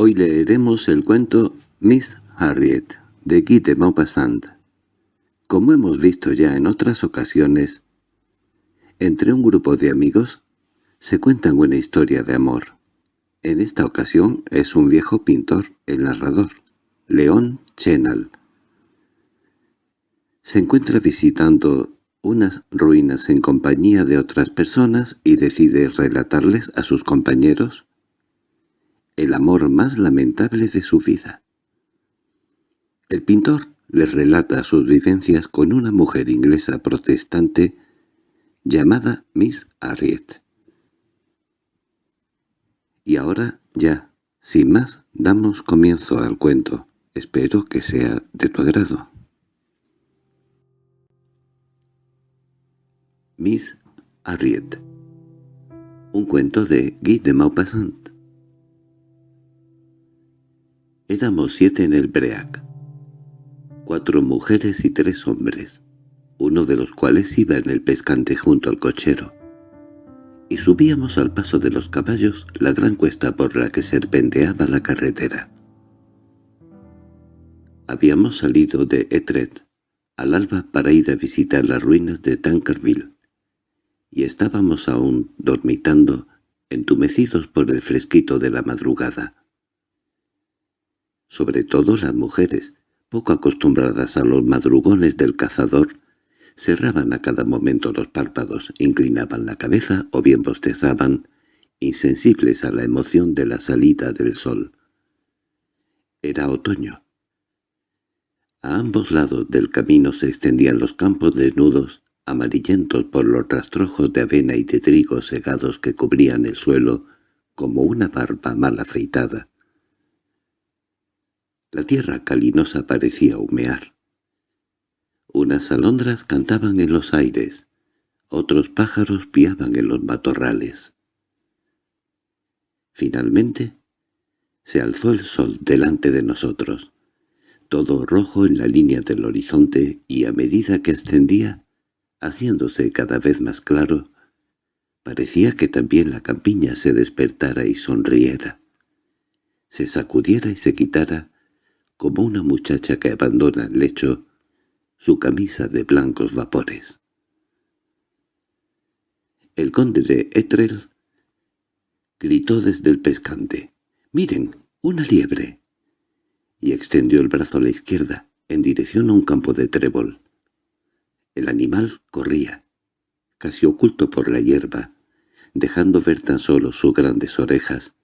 Hoy leeremos el cuento Miss Harriet, de Guy de Maupassant. Como hemos visto ya en otras ocasiones, entre un grupo de amigos se cuentan una historia de amor. En esta ocasión es un viejo pintor, el narrador, León Chenal. Se encuentra visitando unas ruinas en compañía de otras personas y decide relatarles a sus compañeros el amor más lamentable de su vida. El pintor les relata sus vivencias con una mujer inglesa protestante llamada Miss Harriet. Y ahora ya, sin más, damos comienzo al cuento. Espero que sea de tu agrado. Miss Harriet Un cuento de Guy de Maupassant Éramos siete en el Breac. Cuatro mujeres y tres hombres, uno de los cuales iba en el pescante junto al cochero y subíamos al paso de los caballos la gran cuesta por la que serpenteaba la carretera. Habíamos salido de Etrecht al alba para ir a visitar las ruinas de Tankerville, y estábamos aún dormitando, entumecidos por el fresquito de la madrugada. Sobre todo las mujeres, poco acostumbradas a los madrugones del cazador, cerraban a cada momento los párpados, inclinaban la cabeza o bien bostezaban, insensibles a la emoción de la salida del sol. Era otoño. A ambos lados del camino se extendían los campos desnudos, amarillentos por los rastrojos de avena y de trigo segados que cubrían el suelo como una barba mal afeitada. La tierra calinosa parecía humear. Unas alondras cantaban en los aires, otros pájaros piaban en los matorrales. Finalmente, se alzó el sol delante de nosotros, todo rojo en la línea del horizonte y a medida que ascendía, haciéndose cada vez más claro, parecía que también la campiña se despertara y sonriera, se sacudiera y se quitara, como una muchacha que abandona el lecho, su camisa de blancos vapores. El conde de Etrel gritó desde el pescante, «¡Miren, una liebre!» y extendió el brazo a la izquierda, en dirección a un campo de trébol. El animal corría, casi oculto por la hierba, dejando ver tan solo sus grandes orejas.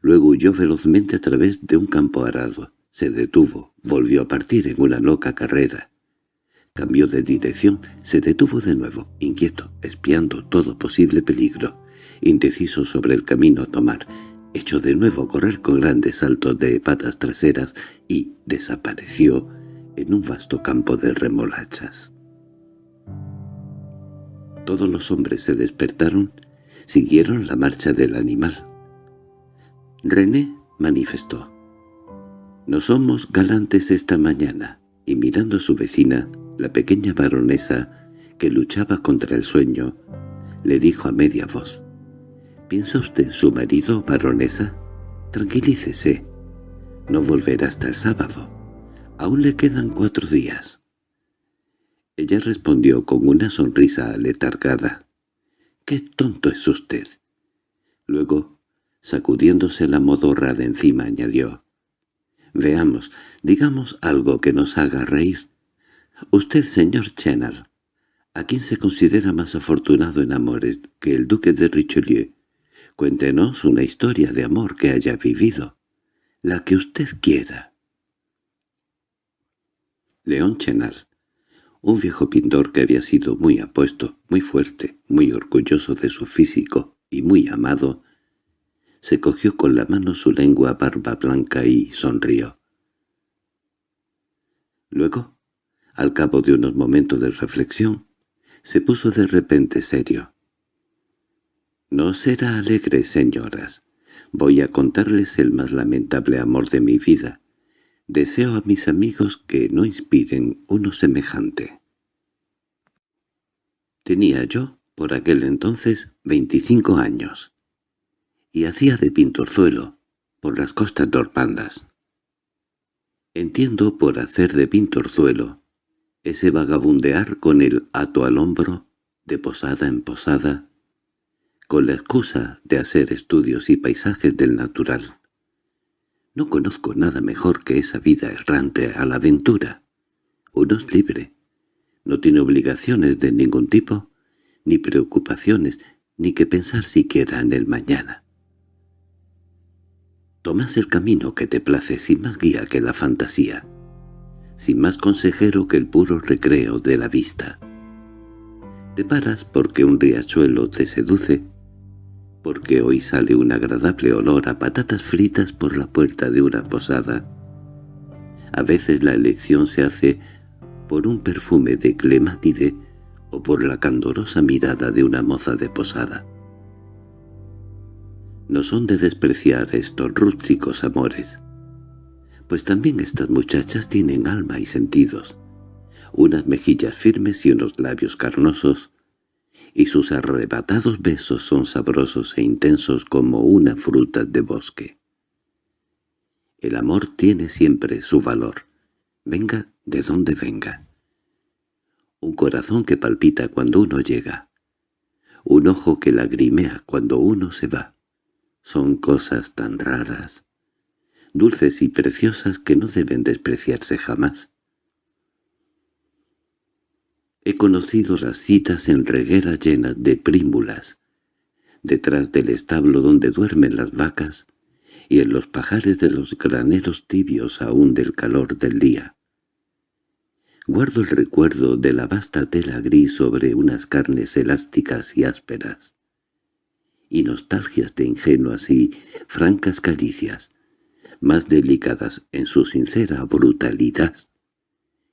Luego huyó velozmente a través de un campo arado. Se detuvo, volvió a partir en una loca carrera. Cambió de dirección, se detuvo de nuevo, inquieto, espiando todo posible peligro, indeciso sobre el camino a tomar, echó de nuevo a correr con grandes saltos de patas traseras y desapareció en un vasto campo de remolachas. Todos los hombres se despertaron, siguieron la marcha del animal. René manifestó. «No somos galantes esta mañana», y mirando a su vecina, la pequeña baronesa, que luchaba contra el sueño, le dijo a media voz, «¿Piensa usted en su marido, baronesa? Tranquilícese. No volverá hasta el sábado. Aún le quedan cuatro días». Ella respondió con una sonrisa aletargada. «¡Qué tonto es usted!» Luego, sacudiéndose la modorra de encima, añadió, «Veamos, digamos algo que nos haga reír. Usted, señor Chenal, ¿a quién se considera más afortunado en amores que el duque de Richelieu? Cuéntenos una historia de amor que haya vivido, la que usted quiera. León Chenal, un viejo pintor que había sido muy apuesto, muy fuerte, muy orgulloso de su físico y muy amado, se cogió con la mano su lengua barba blanca y sonrió. Luego al cabo de unos momentos de reflexión, se puso de repente serio. «No será alegre, señoras. Voy a contarles el más lamentable amor de mi vida. Deseo a mis amigos que no inspiren uno semejante». Tenía yo, por aquel entonces, veinticinco años, y hacía de pintorzuelo, por las costas normandas. Entiendo por hacer de pintorzuelo ese vagabundear con el hato al hombro, de posada en posada, con la excusa de hacer estudios y paisajes del natural. No conozco nada mejor que esa vida errante a la aventura. Uno es libre. No tiene obligaciones de ningún tipo, ni preocupaciones, ni que pensar siquiera en el mañana. Tomas el camino que te place sin más guía que la fantasía, sin más consejero que el puro recreo de la vista. Te paras porque un riachuelo te seduce, porque hoy sale un agradable olor a patatas fritas por la puerta de una posada. A veces la elección se hace por un perfume de clemátide o por la candorosa mirada de una moza de posada. No son de despreciar estos rústicos amores, pues también estas muchachas tienen alma y sentidos, unas mejillas firmes y unos labios carnosos, y sus arrebatados besos son sabrosos e intensos como una fruta de bosque. El amor tiene siempre su valor, venga de donde venga. Un corazón que palpita cuando uno llega, un ojo que lagrimea cuando uno se va. Son cosas tan raras, dulces y preciosas que no deben despreciarse jamás. He conocido las citas en regueras llenas de prímulas, detrás del establo donde duermen las vacas, y en los pajares de los graneros tibios aún del calor del día. Guardo el recuerdo de la vasta tela gris sobre unas carnes elásticas y ásperas, y nostalgias de ingenuas y francas caricias, más delicadas en su sincera brutalidad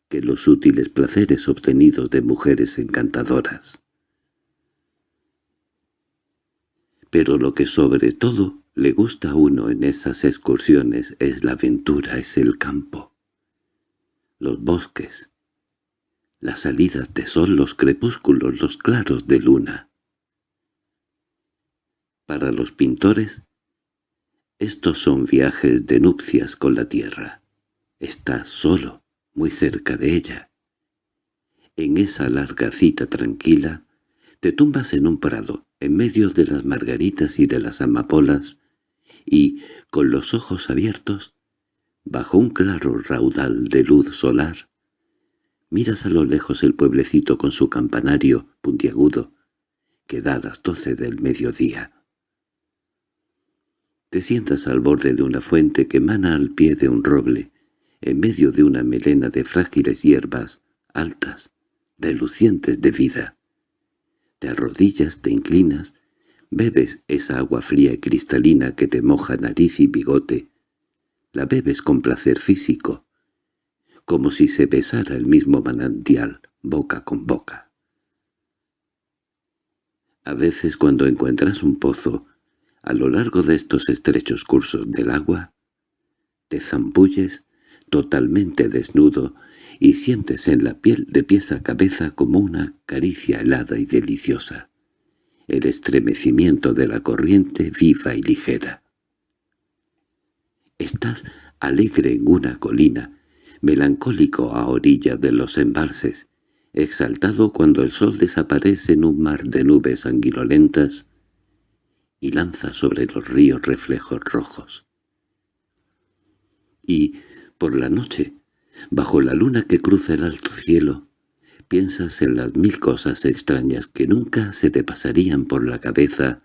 que los sutiles placeres obtenidos de mujeres encantadoras. Pero lo que sobre todo le gusta a uno en esas excursiones es la aventura, es el campo, los bosques, las salidas de sol, los crepúsculos, los claros de luna. Para los pintores, estos son viajes de nupcias con la tierra. Está solo, muy cerca de ella. En esa larga cita tranquila, te tumbas en un prado, en medio de las margaritas y de las amapolas, y, con los ojos abiertos, bajo un claro raudal de luz solar, miras a lo lejos el pueblecito con su campanario puntiagudo, que da las doce del mediodía. Te sientas al borde de una fuente que emana al pie de un roble, en medio de una melena de frágiles hierbas, altas, relucientes de vida. Te arrodillas, te inclinas, bebes esa agua fría y cristalina que te moja nariz y bigote. La bebes con placer físico, como si se besara el mismo manantial, boca con boca. A veces cuando encuentras un pozo, a lo largo de estos estrechos cursos del agua, te zambulles totalmente desnudo, y sientes en la piel de pies a cabeza como una caricia helada y deliciosa, el estremecimiento de la corriente viva y ligera. Estás alegre en una colina, melancólico a orilla de los embalses, exaltado cuando el sol desaparece en un mar de nubes anguilolentas y lanza sobre los ríos reflejos rojos. Y por la noche, bajo la luna que cruza el alto cielo, piensas en las mil cosas extrañas que nunca se te pasarían por la cabeza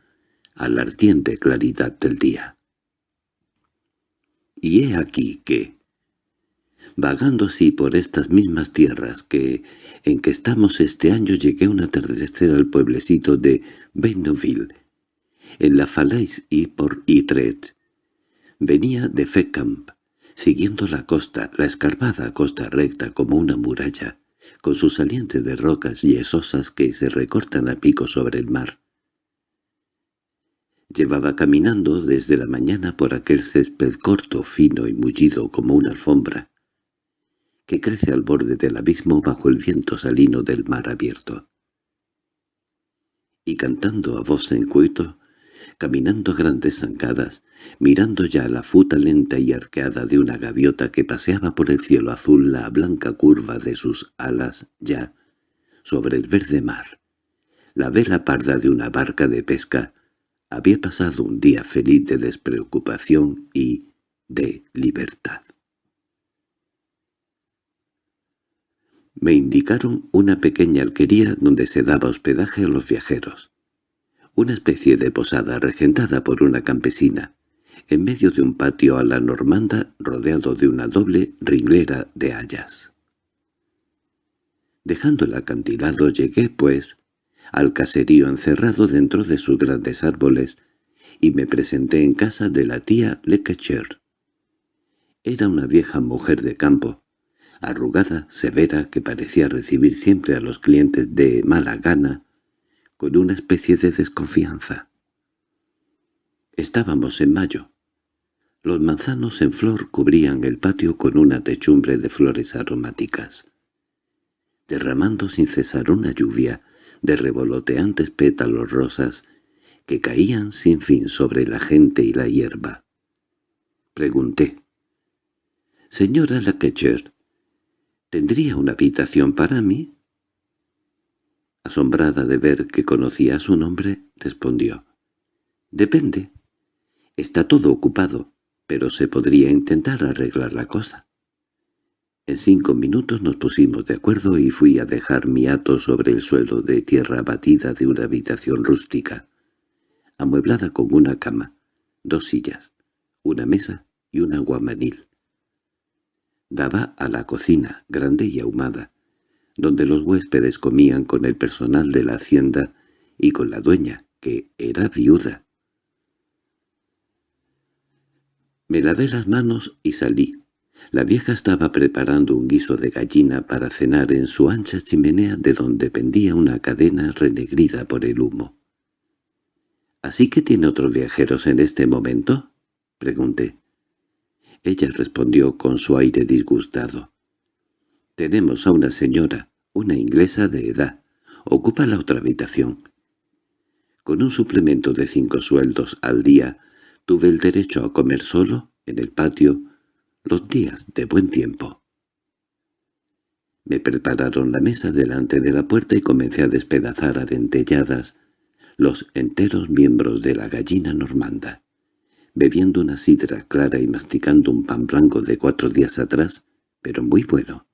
a la ardiente claridad del día. Y he aquí que, vagando así por estas mismas tierras que en que estamos este año llegué un atardecer al pueblecito de Beinoville, en la Falaise y por Itret. Venía de Fecamp, siguiendo la costa, la escarpada costa recta como una muralla, con sus salientes de rocas yesosas que se recortan a pico sobre el mar. Llevaba caminando desde la mañana por aquel césped corto, fino y mullido como una alfombra, que crece al borde del abismo bajo el viento salino del mar abierto. Y cantando a voz en cuito, caminando grandes zancadas, mirando ya la futa lenta y arqueada de una gaviota que paseaba por el cielo azul la blanca curva de sus alas ya sobre el verde mar. La vela parda de una barca de pesca había pasado un día feliz de despreocupación y de libertad. Me indicaron una pequeña alquería donde se daba hospedaje a los viajeros. Una especie de posada regentada por una campesina, en medio de un patio a la normanda rodeado de una doble ringlera de hayas. Dejando el acantilado llegué, pues, al caserío encerrado dentro de sus grandes árboles, y me presenté en casa de la tía Lekecher. Era una vieja mujer de campo, arrugada, severa, que parecía recibir siempre a los clientes de mala gana, con una especie de desconfianza. Estábamos en mayo. Los manzanos en flor cubrían el patio con una techumbre de flores aromáticas, derramando sin cesar una lluvia de revoloteantes pétalos rosas que caían sin fin sobre la gente y la hierba. Pregunté. «Señora Laquecher, ¿tendría una habitación para mí?» Asombrada de ver que conocía su nombre, respondió. «Depende. Está todo ocupado, pero se podría intentar arreglar la cosa». En cinco minutos nos pusimos de acuerdo y fui a dejar mi hato sobre el suelo de tierra batida de una habitación rústica, amueblada con una cama, dos sillas, una mesa y un aguamanil. Daba a la cocina, grande y ahumada, donde los huéspedes comían con el personal de la hacienda y con la dueña, que era viuda. Me lavé las manos y salí. La vieja estaba preparando un guiso de gallina para cenar en su ancha chimenea de donde pendía una cadena renegrida por el humo. —¿Así que tiene otros viajeros en este momento? —pregunté. Ella respondió con su aire disgustado. —Tenemos a una señora, una inglesa de edad. Ocupa la otra habitación. Con un suplemento de cinco sueldos al día, tuve el derecho a comer solo, en el patio, los días de buen tiempo. Me prepararon la mesa delante de la puerta y comencé a despedazar a dentelladas los enteros miembros de la gallina normanda. Bebiendo una sidra clara y masticando un pan blanco de cuatro días atrás, pero muy bueno.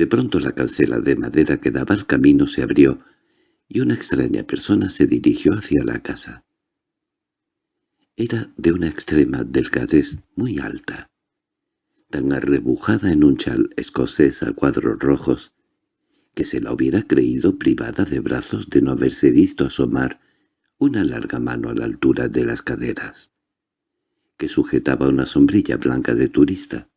De pronto la cancela de madera que daba al camino se abrió y una extraña persona se dirigió hacia la casa. Era de una extrema delgadez muy alta, tan arrebujada en un chal escocés a cuadros rojos, que se la hubiera creído privada de brazos de no haberse visto asomar una larga mano a la altura de las caderas, que sujetaba una sombrilla blanca de turista.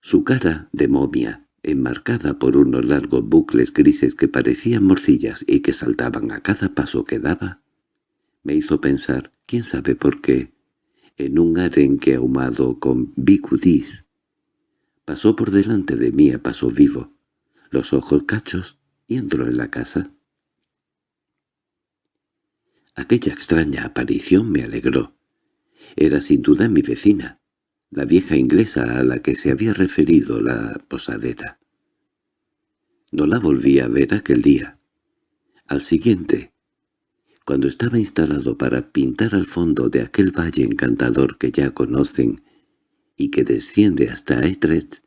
Su cara de momia enmarcada por unos largos bucles grises que parecían morcillas y que saltaban a cada paso que daba, me hizo pensar, quién sabe por qué, en un arenque ahumado con bicudís. Pasó por delante de mí a paso vivo, los ojos cachos, y entró en la casa. Aquella extraña aparición me alegró. Era sin duda mi vecina, la vieja inglesa a la que se había referido la posadera. No la volví a ver aquel día. Al siguiente, cuando estaba instalado para pintar al fondo de aquel valle encantador que ya conocen y que desciende hasta Etrecht,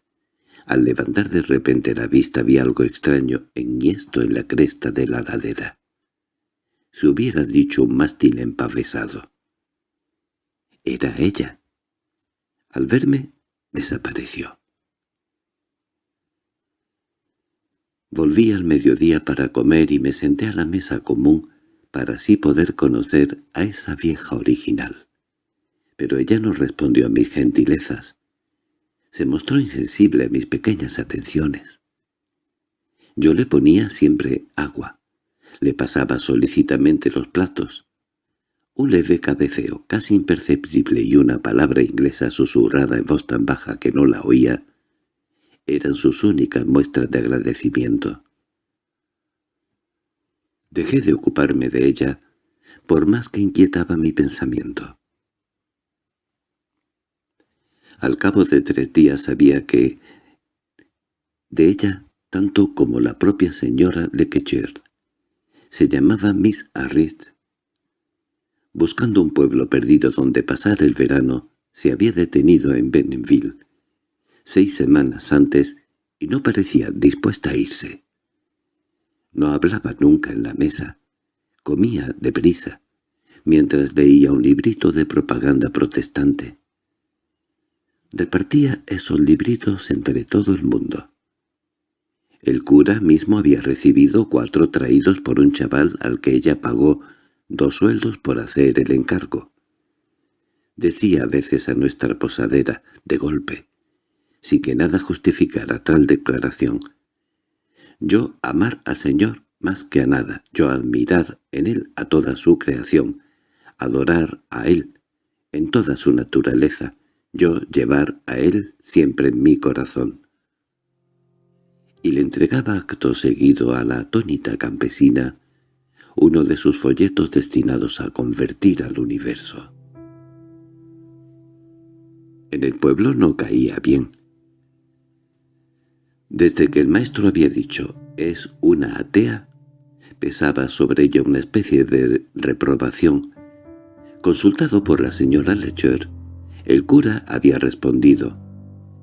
al levantar de repente la vista vi algo extraño enhiesto en la cresta de la ladera. Se hubiera dicho un mástil empavesado. Era ella. Al verme, desapareció. Volví al mediodía para comer y me senté a la mesa común para así poder conocer a esa vieja original. Pero ella no respondió a mis gentilezas. Se mostró insensible a mis pequeñas atenciones. Yo le ponía siempre agua, le pasaba solicitamente los platos, un leve cabeceo, casi imperceptible, y una palabra inglesa susurrada en voz tan baja que no la oía, eran sus únicas muestras de agradecimiento. Dejé de ocuparme de ella, por más que inquietaba mi pensamiento. Al cabo de tres días sabía que de ella, tanto como la propia señora Lequecher, se llamaba Miss Arrit. Buscando un pueblo perdido donde pasar el verano, se había detenido en Benenville seis semanas antes y no parecía dispuesta a irse. No hablaba nunca en la mesa, comía deprisa, mientras leía un librito de propaganda protestante. Repartía esos libritos entre todo el mundo. El cura mismo había recibido cuatro traídos por un chaval al que ella pagó dos sueldos por hacer el encargo. Decía a veces a nuestra posadera, de golpe, sin que nada justificara tal declaración. Yo amar al Señor más que a nada, yo admirar en Él a toda su creación, adorar a Él en toda su naturaleza, yo llevar a Él siempre en mi corazón. Y le entregaba acto seguido a la atónita campesina uno de sus folletos destinados a convertir al universo. En el pueblo no caía bien. Desde que el maestro había dicho «es una atea», pesaba sobre ella una especie de reprobación. Consultado por la señora Lecher, el cura había respondido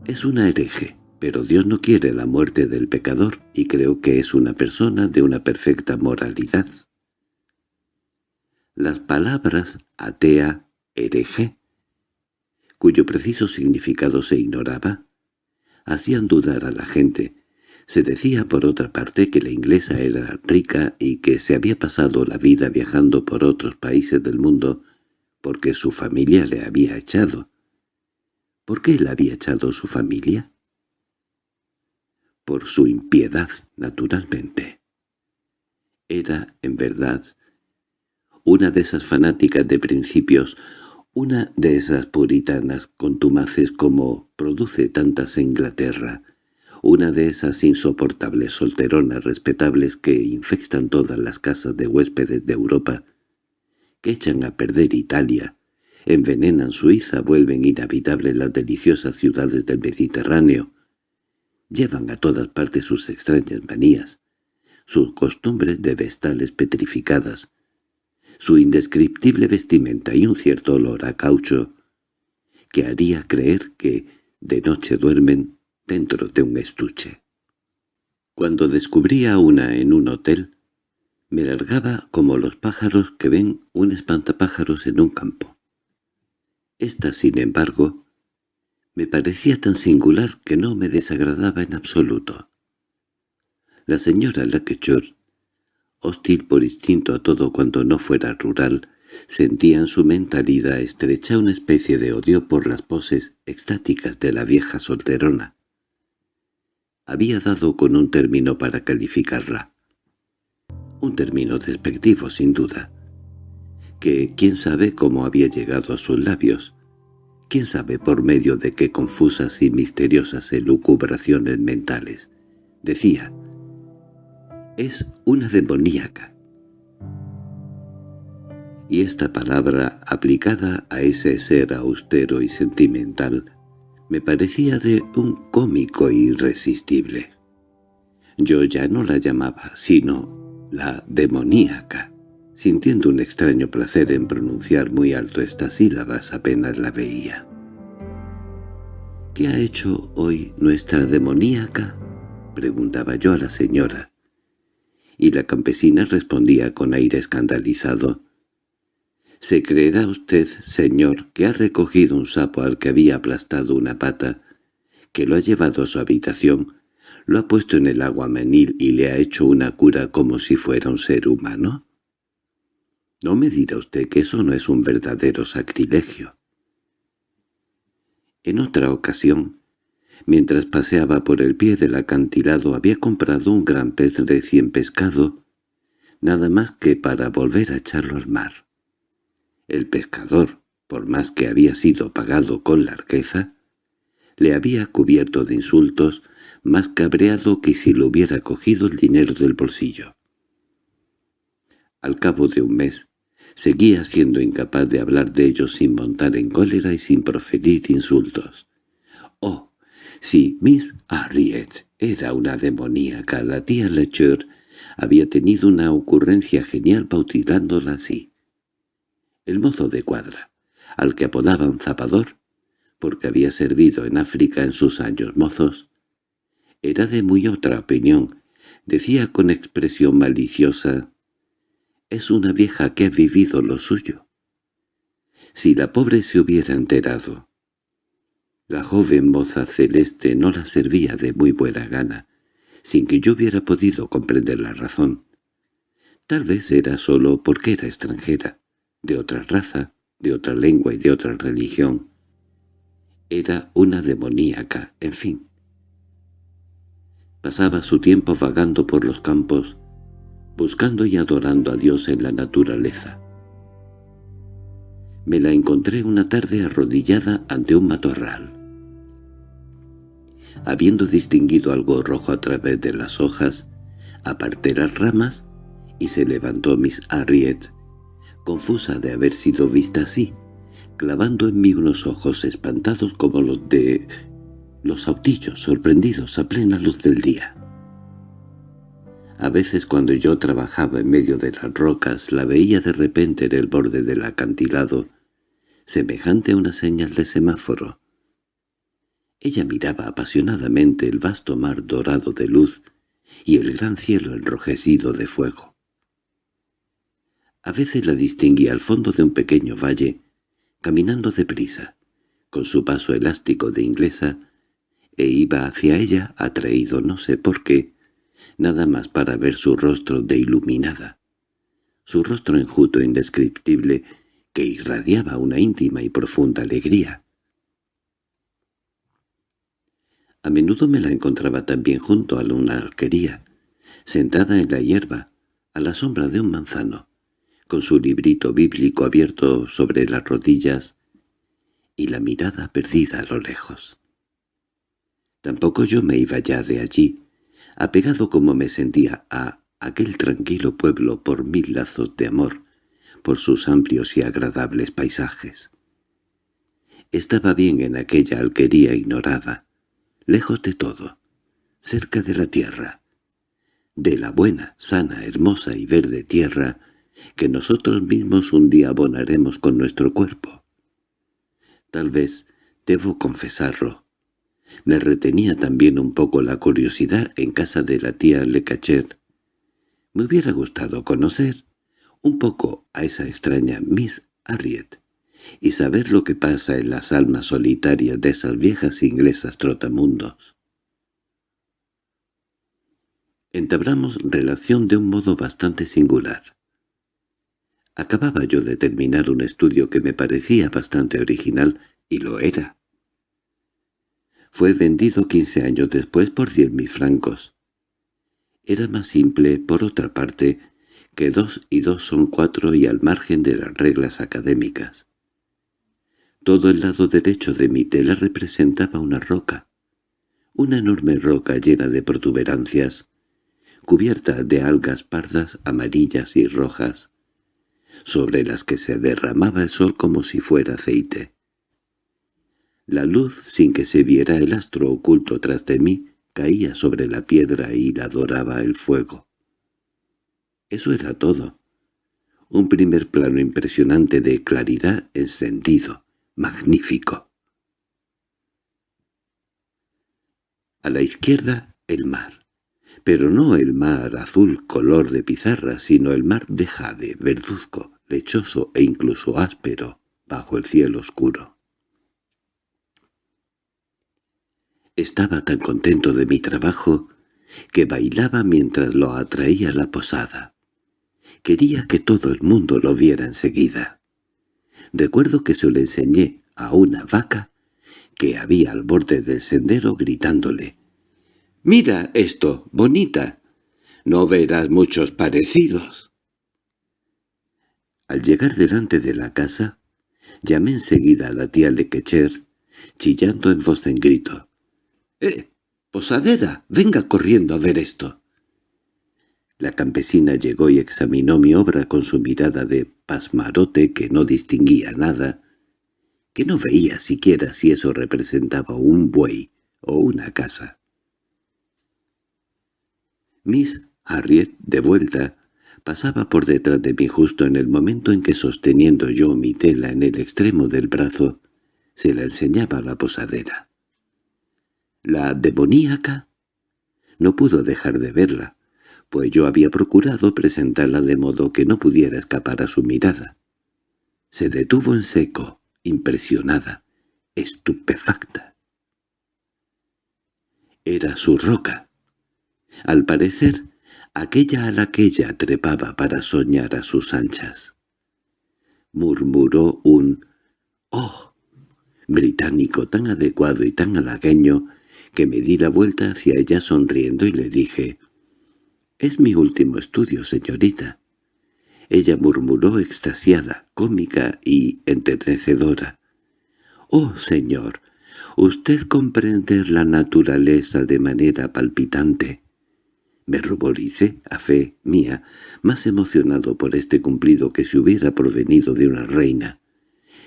«es una hereje, pero Dios no quiere la muerte del pecador y creo que es una persona de una perfecta moralidad». Las palabras atea, hereje, cuyo preciso significado se ignoraba, hacían dudar a la gente. Se decía por otra parte que la inglesa era rica y que se había pasado la vida viajando por otros países del mundo porque su familia le había echado. ¿Por qué le había echado su familia? Por su impiedad, naturalmente. Era, en verdad, una de esas fanáticas de principios una de esas puritanas contumaces como produce tantas en Inglaterra, una de esas insoportables solteronas respetables que infectan todas las casas de huéspedes de Europa, que echan a perder Italia, envenenan Suiza, vuelven inhabitables las deliciosas ciudades del Mediterráneo, llevan a todas partes sus extrañas manías, sus costumbres de vestales petrificadas, su indescriptible vestimenta y un cierto olor a caucho que haría creer que de noche duermen dentro de un estuche. Cuando descubría una en un hotel, me largaba como los pájaros que ven un espantapájaros en un campo. Esta, sin embargo, me parecía tan singular que no me desagradaba en absoluto. La señora Laquechor hostil por instinto a todo cuando no fuera rural, sentía en su mentalidad estrecha una especie de odio por las poses extáticas de la vieja solterona. Había dado con un término para calificarla. Un término despectivo, sin duda. Que quién sabe cómo había llegado a sus labios. Quién sabe por medio de qué confusas y misteriosas elucubraciones mentales. Decía, es una demoníaca. Y esta palabra, aplicada a ese ser austero y sentimental, me parecía de un cómico irresistible. Yo ya no la llamaba, sino la demoníaca, sintiendo un extraño placer en pronunciar muy alto estas sílabas apenas la veía. —¿Qué ha hecho hoy nuestra demoníaca? —preguntaba yo a la señora y la campesina respondía con aire escandalizado. —¿Se creerá usted, señor, que ha recogido un sapo al que había aplastado una pata, que lo ha llevado a su habitación, lo ha puesto en el agua menil y le ha hecho una cura como si fuera un ser humano? No me dirá usted que eso no es un verdadero sacrilegio. En otra ocasión, Mientras paseaba por el pie del acantilado había comprado un gran pez recién pescado, nada más que para volver a echarlo al mar. El pescador, por más que había sido pagado con largueza, le había cubierto de insultos, más cabreado que si le hubiera cogido el dinero del bolsillo. Al cabo de un mes, seguía siendo incapaz de hablar de ellos sin montar en cólera y sin proferir insultos. Si Miss Harriet era una demoníaca, la tía Lecher había tenido una ocurrencia genial bautizándola así. El mozo de cuadra, al que apodaban zapador, porque había servido en África en sus años mozos, era de muy otra opinión. Decía con expresión maliciosa, «Es una vieja que ha vivido lo suyo». Si la pobre se hubiera enterado. La joven moza celeste no la servía de muy buena gana, sin que yo hubiera podido comprender la razón. Tal vez era solo porque era extranjera, de otra raza, de otra lengua y de otra religión. Era una demoníaca, en fin. Pasaba su tiempo vagando por los campos, buscando y adorando a Dios en la naturaleza. Me la encontré una tarde arrodillada ante un matorral. Habiendo distinguido algo rojo a través de las hojas, aparté las ramas y se levantó Miss Harriet, confusa de haber sido vista así, clavando en mí unos ojos espantados como los de los autillos sorprendidos a plena luz del día. A veces cuando yo trabajaba en medio de las rocas la veía de repente en el borde del acantilado, semejante a una señal de semáforo. Ella miraba apasionadamente el vasto mar dorado de luz y el gran cielo enrojecido de fuego. A veces la distinguía al fondo de un pequeño valle, caminando deprisa, con su paso elástico de inglesa, e iba hacia ella, atraído no sé por qué, nada más para ver su rostro de iluminada, su rostro enjuto indescriptible que irradiaba una íntima y profunda alegría. A menudo me la encontraba también junto a una alquería, sentada en la hierba, a la sombra de un manzano, con su librito bíblico abierto sobre las rodillas y la mirada perdida a lo lejos. Tampoco yo me iba ya de allí, apegado como me sentía a aquel tranquilo pueblo por mil lazos de amor, por sus amplios y agradables paisajes. Estaba bien en aquella alquería ignorada, lejos de todo, cerca de la tierra, de la buena, sana, hermosa y verde tierra que nosotros mismos un día abonaremos con nuestro cuerpo. Tal vez, debo confesarlo, me retenía también un poco la curiosidad en casa de la tía Lecacher. Me hubiera gustado conocer un poco a esa extraña Miss Harriet y saber lo que pasa en las almas solitarias de esas viejas inglesas trotamundos. Entablamos relación de un modo bastante singular. Acababa yo de terminar un estudio que me parecía bastante original, y lo era. Fue vendido quince años después por cien mil francos. Era más simple, por otra parte, que dos y dos son cuatro y al margen de las reglas académicas. Todo el lado derecho de mi tela representaba una roca, una enorme roca llena de protuberancias, cubierta de algas pardas, amarillas y rojas, sobre las que se derramaba el sol como si fuera aceite. La luz, sin que se viera el astro oculto tras de mí, caía sobre la piedra y la doraba el fuego. Eso era todo. Un primer plano impresionante de claridad encendido, magnífico. A la izquierda, el mar. Pero no el mar azul color de pizarra, sino el mar de jade, verduzco, lechoso e incluso áspero, bajo el cielo oscuro. Estaba tan contento de mi trabajo que bailaba mientras lo atraía la posada. Quería que todo el mundo lo viera enseguida. Recuerdo que se lo enseñé a una vaca que había al borde del sendero gritándole «¡Mira esto, bonita! No verás muchos parecidos». Al llegar delante de la casa, llamé enseguida a la tía Lequecher, chillando en voz en grito. —¡Eh! ¡Posadera! ¡Venga corriendo a ver esto! La campesina llegó y examinó mi obra con su mirada de pasmarote que no distinguía nada, que no veía siquiera si eso representaba un buey o una casa. Miss Harriet, de vuelta, pasaba por detrás de mí justo en el momento en que sosteniendo yo mi tela en el extremo del brazo, se la enseñaba a la posadera. La demoníaca no pudo dejar de verla, pues yo había procurado presentarla de modo que no pudiera escapar a su mirada. Se detuvo en seco, impresionada, estupefacta. Era su roca. Al parecer, aquella a la que ella trepaba para soñar a sus anchas. Murmuró un «¡Oh!» británico tan adecuado y tan halagueño que me di la vuelta hacia ella sonriendo y le dije «Es mi último estudio, señorita». Ella murmuró extasiada, cómica y enternecedora. «Oh, señor, usted comprende la naturaleza de manera palpitante». Me ruboricé, a fe mía, más emocionado por este cumplido que si hubiera provenido de una reina.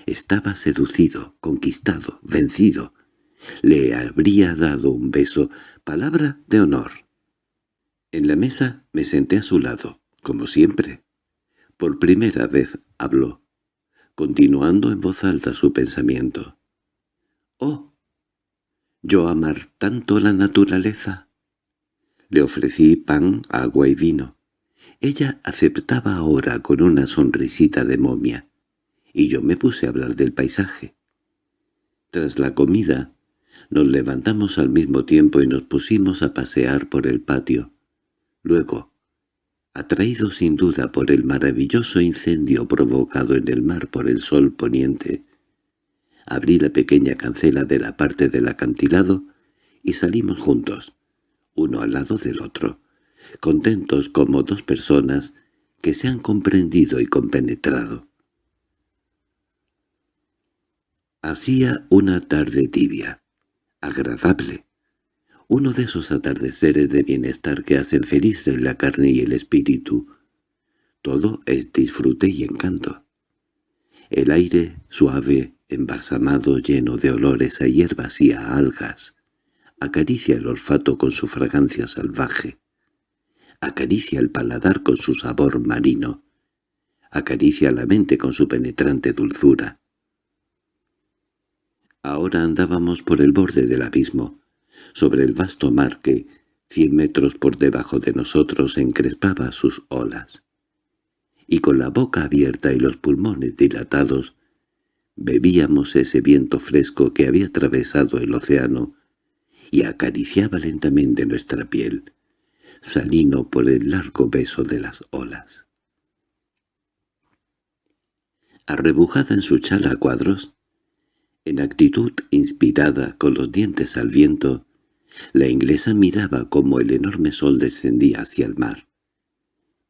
Estaba seducido, conquistado, vencido. Le habría dado un beso, palabra de honor. En la mesa me senté a su lado, como siempre. Por primera vez habló, continuando en voz alta su pensamiento. «Oh, yo amar tanto la naturaleza». Le ofrecí pan, agua y vino. Ella aceptaba ahora con una sonrisita de momia, y yo me puse a hablar del paisaje. Tras la comida, nos levantamos al mismo tiempo y nos pusimos a pasear por el patio. Luego, atraído sin duda por el maravilloso incendio provocado en el mar por el sol poniente, abrí la pequeña cancela de la parte del acantilado y salimos juntos uno al lado del otro, contentos como dos personas que se han comprendido y compenetrado. Hacía una tarde tibia, agradable, uno de esos atardeceres de bienestar que hacen felices la carne y el espíritu. Todo es disfrute y encanto. El aire suave, embalsamado, lleno de olores a hierbas y a algas, acaricia el olfato con su fragancia salvaje, acaricia el paladar con su sabor marino, acaricia la mente con su penetrante dulzura. Ahora andábamos por el borde del abismo, sobre el vasto mar que, cien metros por debajo de nosotros, encrespaba sus olas. Y con la boca abierta y los pulmones dilatados, bebíamos ese viento fresco que había atravesado el océano y acariciaba lentamente nuestra piel, salino por el largo beso de las olas. Arrebujada en su chala a cuadros, en actitud inspirada con los dientes al viento, la inglesa miraba como el enorme sol descendía hacia el mar.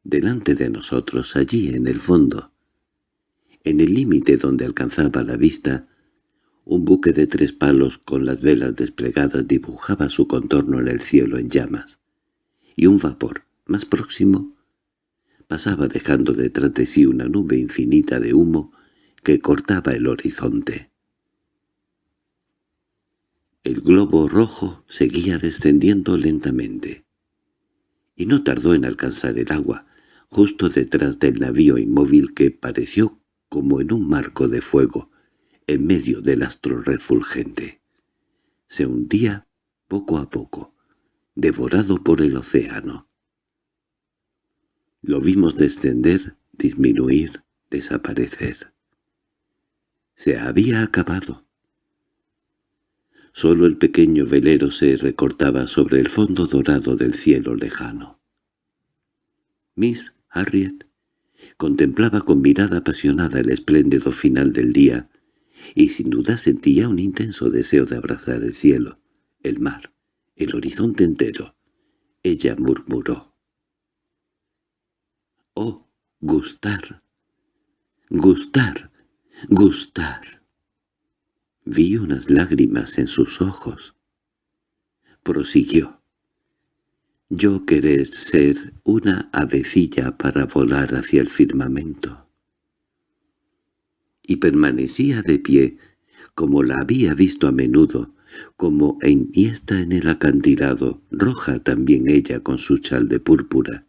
Delante de nosotros, allí en el fondo, en el límite donde alcanzaba la vista, un buque de tres palos con las velas desplegadas dibujaba su contorno en el cielo en llamas, y un vapor, más próximo, pasaba dejando detrás de sí una nube infinita de humo que cortaba el horizonte. El globo rojo seguía descendiendo lentamente, y no tardó en alcanzar el agua, justo detrás del navío inmóvil que pareció como en un marco de fuego, en medio del astro refulgente. Se hundía poco a poco, devorado por el océano. Lo vimos descender, disminuir, desaparecer. Se había acabado. Solo el pequeño velero se recortaba sobre el fondo dorado del cielo lejano. Miss Harriet contemplaba con mirada apasionada el espléndido final del día, y sin duda sentía un intenso deseo de abrazar el cielo, el mar, el horizonte entero. Ella murmuró. «Oh, gustar, gustar, gustar». Vi unas lágrimas en sus ojos. Prosiguió. yo querer ser una avecilla para volar hacia el firmamento. Y permanecía de pie, como la había visto a menudo, como enhiesta en el acantilado, roja también ella con su chal de púrpura.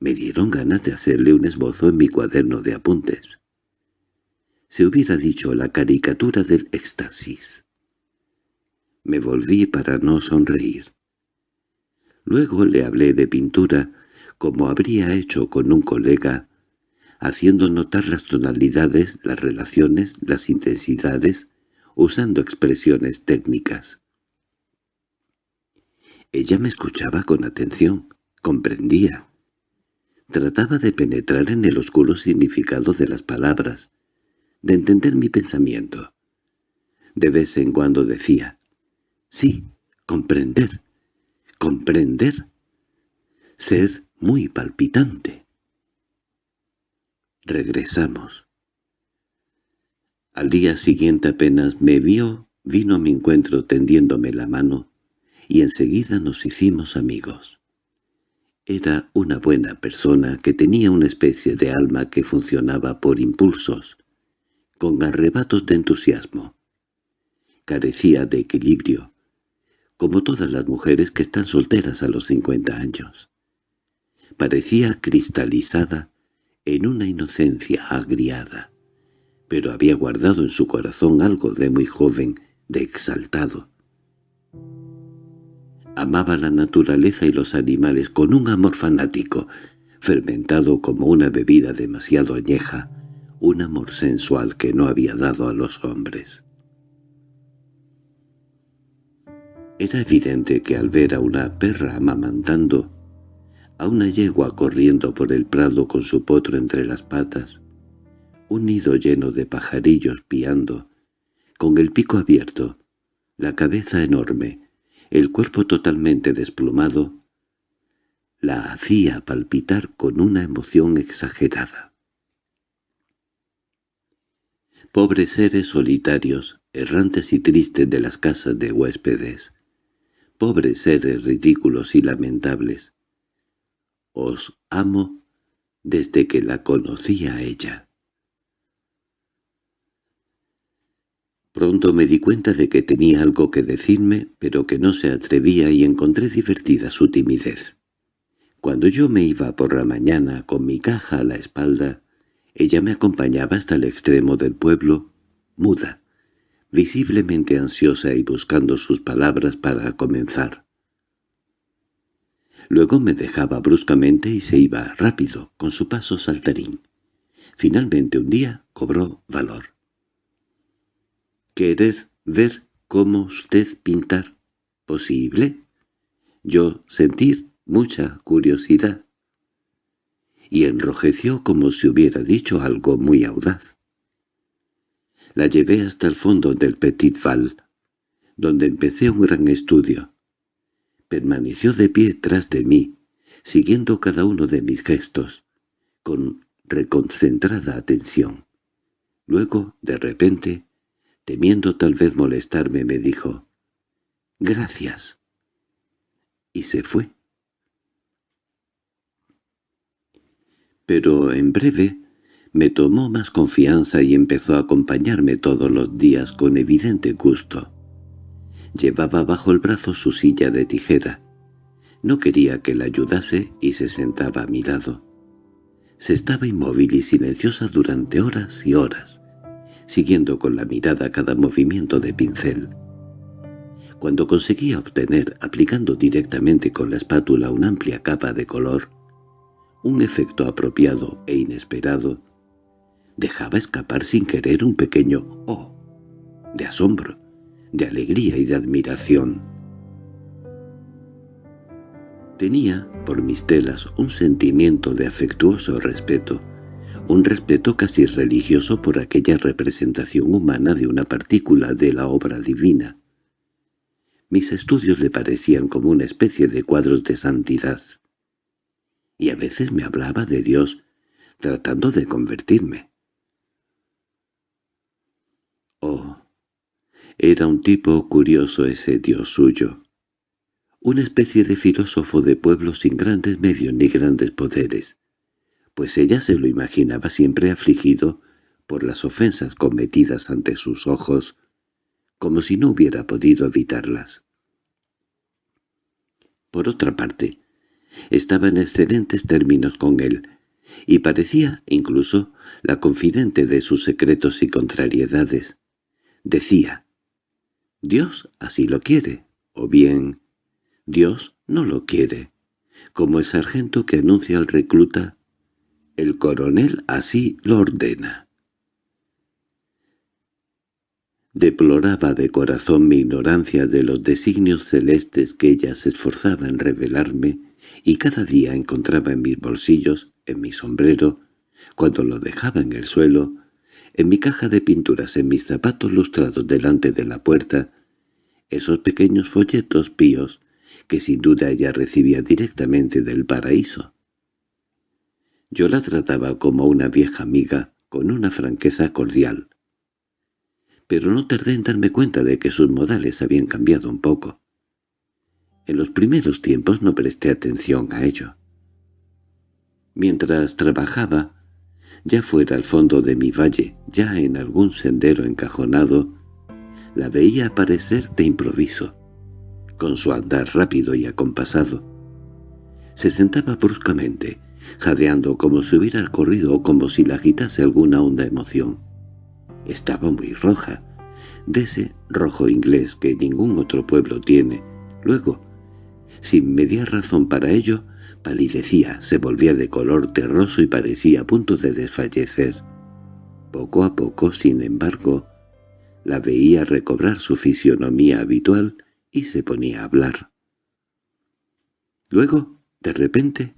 Me dieron ganas de hacerle un esbozo en mi cuaderno de apuntes. Se hubiera dicho la caricatura del éxtasis. Me volví para no sonreír. Luego le hablé de pintura, como habría hecho con un colega, haciendo notar las tonalidades, las relaciones, las intensidades, usando expresiones técnicas. Ella me escuchaba con atención, comprendía. Trataba de penetrar en el oscuro significado de las palabras, de entender mi pensamiento. De vez en cuando decía, «Sí, comprender, comprender, ser muy palpitante». Regresamos. Al día siguiente apenas me vio, vino a mi encuentro tendiéndome la mano, y enseguida nos hicimos amigos. Era una buena persona que tenía una especie de alma que funcionaba por impulsos, con arrebatos de entusiasmo. Carecía de equilibrio, como todas las mujeres que están solteras a los cincuenta años. Parecía cristalizada en una inocencia agriada, pero había guardado en su corazón algo de muy joven, de exaltado. Amaba la naturaleza y los animales con un amor fanático, fermentado como una bebida demasiado añeja, un amor sensual que no había dado a los hombres. Era evidente que al ver a una perra amamantando, a una yegua corriendo por el prado con su potro entre las patas, un nido lleno de pajarillos piando, con el pico abierto, la cabeza enorme, el cuerpo totalmente desplumado, la hacía palpitar con una emoción exagerada. Pobres seres solitarios, errantes y tristes de las casas de huéspedes, pobres seres ridículos y lamentables, os amo desde que la conocí a ella. Pronto me di cuenta de que tenía algo que decirme, pero que no se atrevía y encontré divertida su timidez. Cuando yo me iba por la mañana con mi caja a la espalda, ella me acompañaba hasta el extremo del pueblo, muda, visiblemente ansiosa y buscando sus palabras para comenzar. Luego me dejaba bruscamente y se iba rápido, con su paso saltarín. Finalmente un día cobró valor querer ver cómo usted pintar. ¿Posible? Yo sentir mucha curiosidad. Y enrojeció como si hubiera dicho algo muy audaz. La llevé hasta el fondo del Petit Val, donde empecé un gran estudio. Permaneció de pie tras de mí, siguiendo cada uno de mis gestos, con reconcentrada atención. Luego, de repente, Temiendo tal vez molestarme, me dijo, «Gracias». Y se fue. Pero en breve me tomó más confianza y empezó a acompañarme todos los días con evidente gusto. Llevaba bajo el brazo su silla de tijera. No quería que la ayudase y se sentaba a mi lado. Se estaba inmóvil y silenciosa durante horas y horas siguiendo con la mirada cada movimiento de pincel. Cuando conseguía obtener, aplicando directamente con la espátula una amplia capa de color, un efecto apropiado e inesperado, dejaba escapar sin querer un pequeño «oh» de asombro, de alegría y de admiración. Tenía, por mis telas, un sentimiento de afectuoso respeto, un respeto casi religioso por aquella representación humana de una partícula de la obra divina. Mis estudios le parecían como una especie de cuadros de santidad. Y a veces me hablaba de Dios, tratando de convertirme. Oh, era un tipo curioso ese Dios suyo. una especie de filósofo de pueblo sin grandes medios ni grandes poderes, pues ella se lo imaginaba siempre afligido por las ofensas cometidas ante sus ojos, como si no hubiera podido evitarlas. Por otra parte, estaba en excelentes términos con él, y parecía, incluso, la confidente de sus secretos y contrariedades. Decía, «Dios así lo quiere», o bien, «Dios no lo quiere», como el sargento que anuncia al recluta, «El coronel así lo ordena». Deploraba de corazón mi ignorancia de los designios celestes que ella se esforzaba en revelarme, y cada día encontraba en mis bolsillos, en mi sombrero, cuando lo dejaba en el suelo, en mi caja de pinturas, en mis zapatos lustrados delante de la puerta, esos pequeños folletos píos que sin duda ella recibía directamente del paraíso. Yo la trataba como una vieja amiga, con una franqueza cordial. Pero no tardé en darme cuenta de que sus modales habían cambiado un poco. En los primeros tiempos no presté atención a ello. Mientras trabajaba, ya fuera al fondo de mi valle, ya en algún sendero encajonado, la veía aparecer de improviso, con su andar rápido y acompasado. Se sentaba bruscamente, jadeando como si hubiera corrido o como si la agitase alguna honda emoción. Estaba muy roja, de ese rojo inglés que ningún otro pueblo tiene. Luego, sin media razón para ello, palidecía, se volvía de color terroso y parecía a punto de desfallecer. Poco a poco, sin embargo, la veía recobrar su fisionomía habitual y se ponía a hablar. Luego, de repente,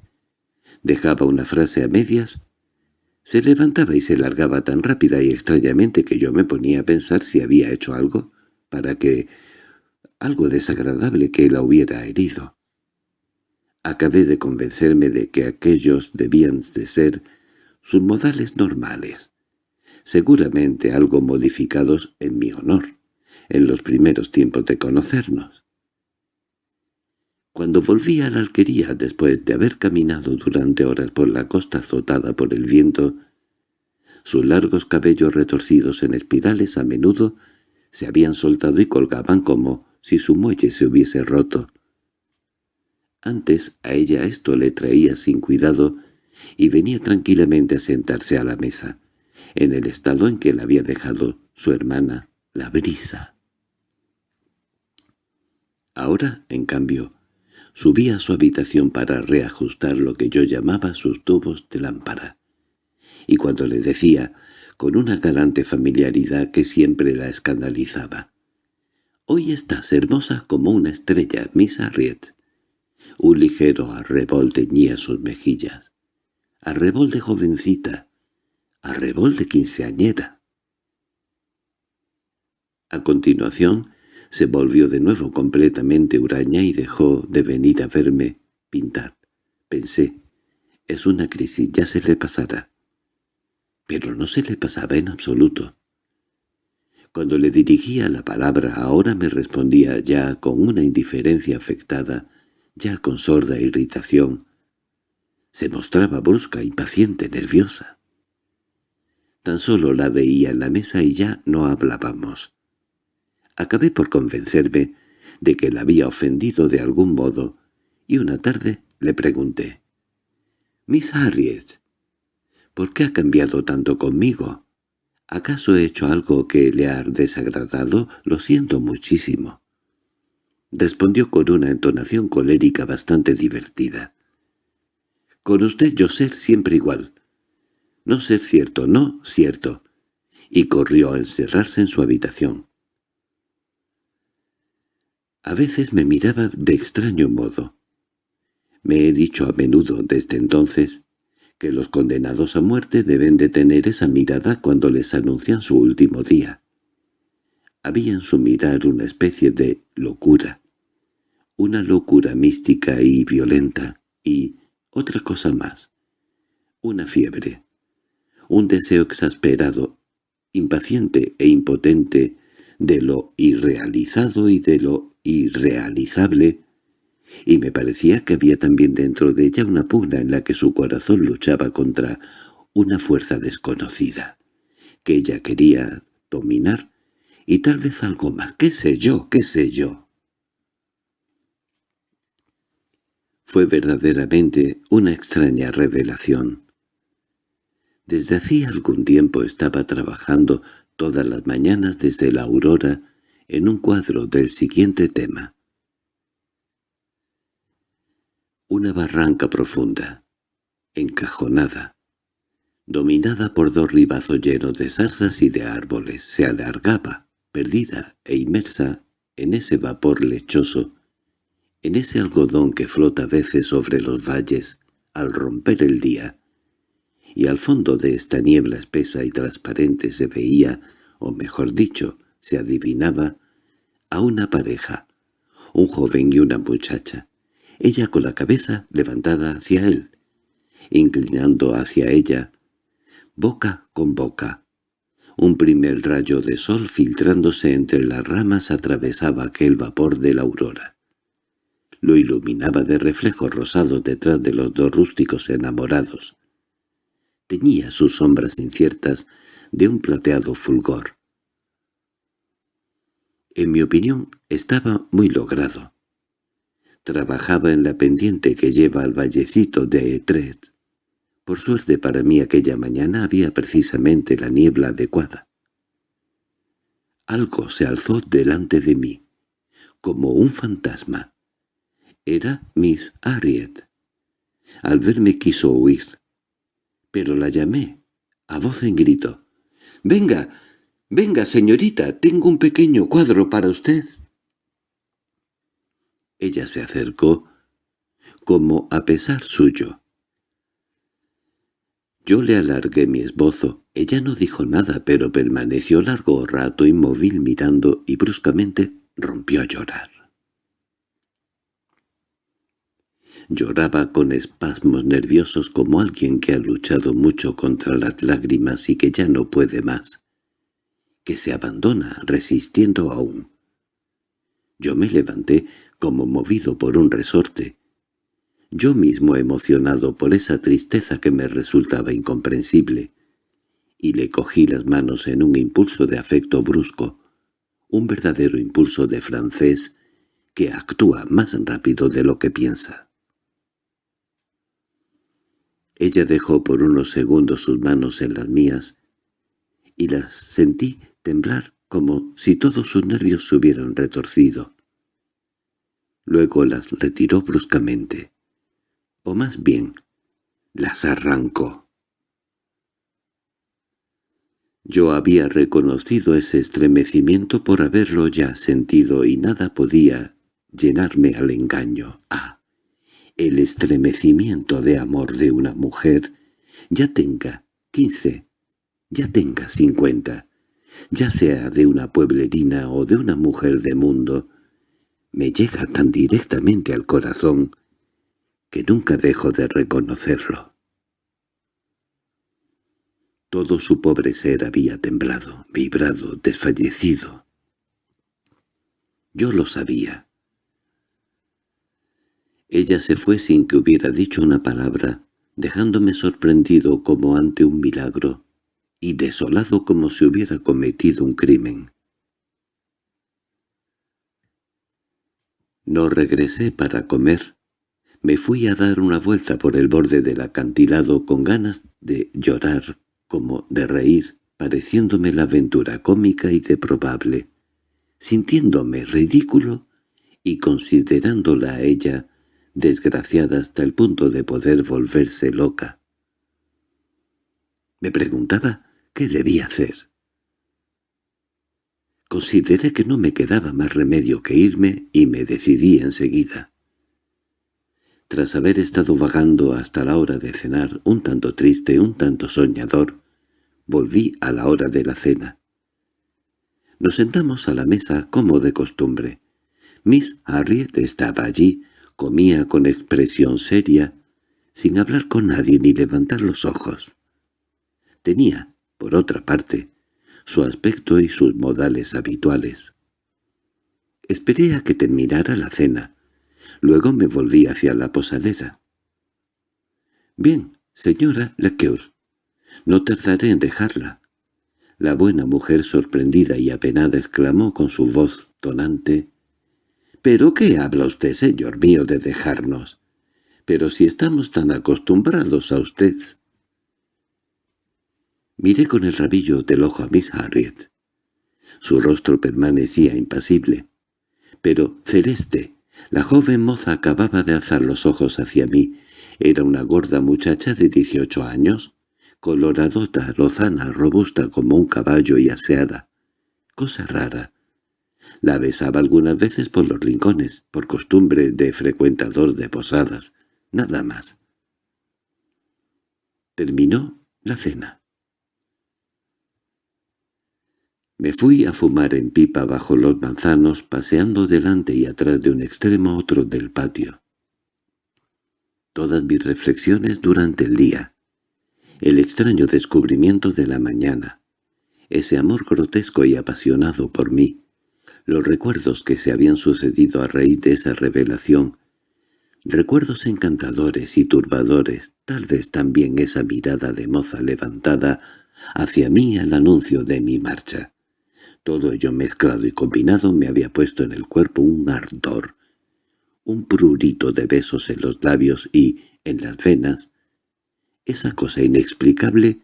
dejaba una frase a medias, se levantaba y se largaba tan rápida y extrañamente que yo me ponía a pensar si había hecho algo para que algo desagradable que la hubiera herido. Acabé de convencerme de que aquellos debían de ser sus modales normales, seguramente algo modificados en mi honor, en los primeros tiempos de conocernos. Cuando volví a la alquería después de haber caminado durante horas por la costa azotada por el viento, sus largos cabellos retorcidos en espirales a menudo se habían soltado y colgaban como si su muelle se hubiese roto. Antes a ella esto le traía sin cuidado y venía tranquilamente a sentarse a la mesa, en el estado en que la había dejado su hermana, la brisa. Ahora, en cambio, subía a su habitación para reajustar lo que yo llamaba sus tubos de lámpara, y cuando le decía, con una galante familiaridad que siempre la escandalizaba, «Hoy estás hermosa como una estrella, Miss Harriet», un ligero arrebol teñía sus mejillas. Arrebol de jovencita, arrebol de quinceañera. A continuación, se volvió de nuevo completamente huraña y dejó de venir a verme pintar. Pensé, es una crisis, ya se le pasará. Pero no se le pasaba en absoluto. Cuando le dirigía la palabra ahora me respondía ya con una indiferencia afectada ya con sorda irritación. Se mostraba brusca, impaciente, nerviosa. Tan solo la veía en la mesa y ya no hablábamos. Acabé por convencerme de que la había ofendido de algún modo, y una tarde le pregunté, «Miss Harriet, ¿por qué ha cambiado tanto conmigo? ¿Acaso he hecho algo que le ha desagradado? Lo siento muchísimo» respondió con una entonación colérica bastante divertida. «Con usted yo ser siempre igual. No ser cierto, no cierto». Y corrió a encerrarse en su habitación. A veces me miraba de extraño modo. Me he dicho a menudo desde entonces que los condenados a muerte deben de tener esa mirada cuando les anuncian su último día. Había en su mirar una especie de locura, una locura mística y violenta, y otra cosa más, una fiebre, un deseo exasperado, impaciente e impotente de lo irrealizado y de lo irrealizable, y me parecía que había también dentro de ella una pugna en la que su corazón luchaba contra una fuerza desconocida, que ella quería dominar, y tal vez algo más, qué sé yo, qué sé yo. Fue verdaderamente una extraña revelación. Desde hacía algún tiempo estaba trabajando todas las mañanas desde la aurora en un cuadro del siguiente tema. Una barranca profunda, encajonada, dominada por dos ribazos llenos de zarzas y de árboles, se alargaba, perdida e inmersa en ese vapor lechoso, en ese algodón que flota a veces sobre los valles al romper el día, y al fondo de esta niebla espesa y transparente se veía, o mejor dicho, se adivinaba, a una pareja, un joven y una muchacha, ella con la cabeza levantada hacia él, inclinando hacia ella, boca con boca. Un primer rayo de sol filtrándose entre las ramas atravesaba aquel vapor de la aurora. Lo iluminaba de reflejos rosados detrás de los dos rústicos enamorados. Teñía sus sombras inciertas de un plateado fulgor. En mi opinión, estaba muy logrado. Trabajaba en la pendiente que lleva al vallecito de Etret. Por suerte para mí aquella mañana había precisamente la niebla adecuada. Algo se alzó delante de mí, como un fantasma. Era Miss Harriet. Al verme quiso huir, pero la llamé, a voz en grito. «¡Venga! «Venga, señorita, tengo un pequeño cuadro para usted». Ella se acercó, como a pesar suyo. Yo le alargué mi esbozo. Ella no dijo nada, pero permaneció largo rato inmóvil mirando y bruscamente rompió a llorar. Lloraba con espasmos nerviosos como alguien que ha luchado mucho contra las lágrimas y que ya no puede más que se abandona resistiendo aún. Yo me levanté como movido por un resorte, yo mismo emocionado por esa tristeza que me resultaba incomprensible, y le cogí las manos en un impulso de afecto brusco, un verdadero impulso de francés que actúa más rápido de lo que piensa. Ella dejó por unos segundos sus manos en las mías, y las sentí temblar como si todos sus nervios se hubieran retorcido. Luego las retiró bruscamente, o más bien, las arrancó. Yo había reconocido ese estremecimiento por haberlo ya sentido y nada podía llenarme al engaño. Ah, el estremecimiento de amor de una mujer, ya tenga quince, ya tenga cincuenta, ya sea de una pueblerina o de una mujer de mundo, me llega tan directamente al corazón que nunca dejo de reconocerlo. Todo su pobre ser había temblado, vibrado, desfallecido. Yo lo sabía. Ella se fue sin que hubiera dicho una palabra, dejándome sorprendido como ante un milagro y desolado como si hubiera cometido un crimen. No regresé para comer. Me fui a dar una vuelta por el borde del acantilado con ganas de llorar como de reír, pareciéndome la aventura cómica y de probable, sintiéndome ridículo y considerándola a ella desgraciada hasta el punto de poder volverse loca. Me preguntaba ¿Qué debía hacer? Consideré que no me quedaba más remedio que irme y me decidí enseguida. Tras haber estado vagando hasta la hora de cenar, un tanto triste, un tanto soñador, volví a la hora de la cena. Nos sentamos a la mesa como de costumbre. Miss Harriet estaba allí, comía con expresión seria, sin hablar con nadie ni levantar los ojos. Tenía por otra parte, su aspecto y sus modales habituales. Esperé a que terminara la cena. Luego me volví hacia la posadera. «Bien, señora Lequeur, no tardaré en dejarla». La buena mujer sorprendida y apenada exclamó con su voz tonante, «¿Pero qué habla usted, señor mío, de dejarnos? Pero si estamos tan acostumbrados a usted». Miré con el rabillo del ojo a Miss Harriet. Su rostro permanecía impasible. Pero Celeste, la joven moza acababa de alzar los ojos hacia mí. Era una gorda muchacha de dieciocho años, coloradota, lozana, robusta como un caballo y aseada. Cosa rara. La besaba algunas veces por los rincones, por costumbre de frecuentador de posadas, nada más. Terminó la cena. Me fui a fumar en pipa bajo los manzanos, paseando delante y atrás de un extremo a otro del patio. Todas mis reflexiones durante el día, el extraño descubrimiento de la mañana, ese amor grotesco y apasionado por mí, los recuerdos que se habían sucedido a raíz de esa revelación, recuerdos encantadores y turbadores, tal vez también esa mirada de moza levantada hacia mí al anuncio de mi marcha. Todo ello mezclado y combinado me había puesto en el cuerpo un ardor, un prurito de besos en los labios y, en las venas, esa cosa inexplicable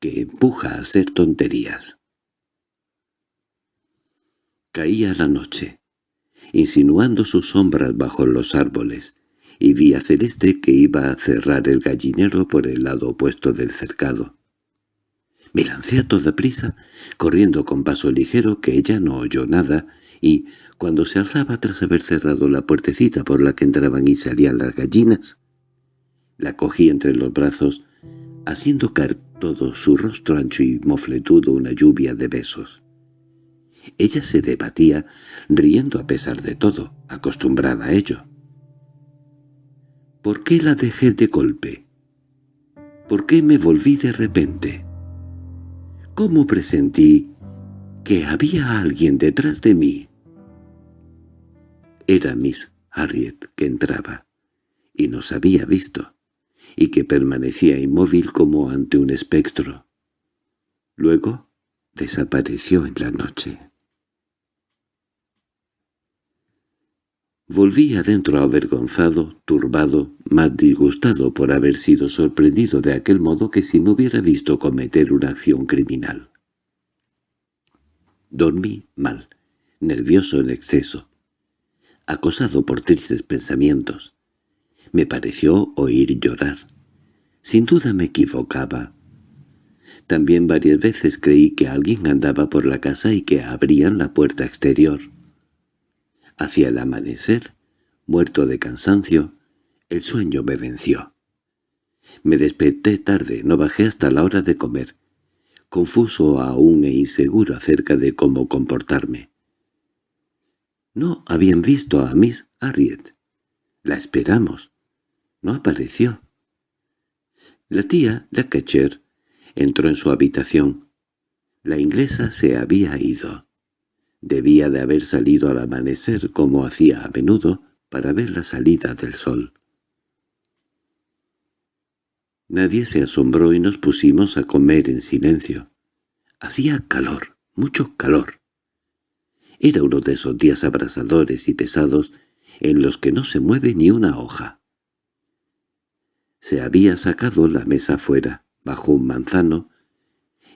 que empuja a hacer tonterías. Caía la noche, insinuando sus sombras bajo los árboles, y vi a Celeste que iba a cerrar el gallinero por el lado opuesto del cercado. Me lancé a toda prisa, corriendo con paso ligero que ella no oyó nada, y, cuando se alzaba tras haber cerrado la puertecita por la que entraban y salían las gallinas, la cogí entre los brazos, haciendo caer todo su rostro ancho y mofletudo una lluvia de besos. Ella se debatía, riendo a pesar de todo, acostumbrada a ello. ¿Por qué la dejé de golpe? ¿Por qué me volví de repente? ¿Cómo presentí que había alguien detrás de mí? Era Miss Harriet que entraba, y nos había visto, y que permanecía inmóvil como ante un espectro. Luego desapareció en la noche. Volví adentro avergonzado, turbado, más disgustado por haber sido sorprendido de aquel modo que si me hubiera visto cometer una acción criminal. Dormí mal, nervioso en exceso, acosado por tristes pensamientos. Me pareció oír llorar. Sin duda me equivocaba. También varias veces creí que alguien andaba por la casa y que abrían la puerta exterior. Hacia el amanecer, muerto de cansancio, el sueño me venció. Me desperté tarde, no bajé hasta la hora de comer, confuso aún e inseguro acerca de cómo comportarme. No habían visto a Miss Harriet. La esperamos. No apareció. La tía, la Catcher, entró en su habitación. La inglesa se había ido. Debía de haber salido al amanecer como hacía a menudo para ver la salida del sol. Nadie se asombró y nos pusimos a comer en silencio. Hacía calor, mucho calor. Era uno de esos días abrasadores y pesados en los que no se mueve ni una hoja. Se había sacado la mesa fuera, bajo un manzano,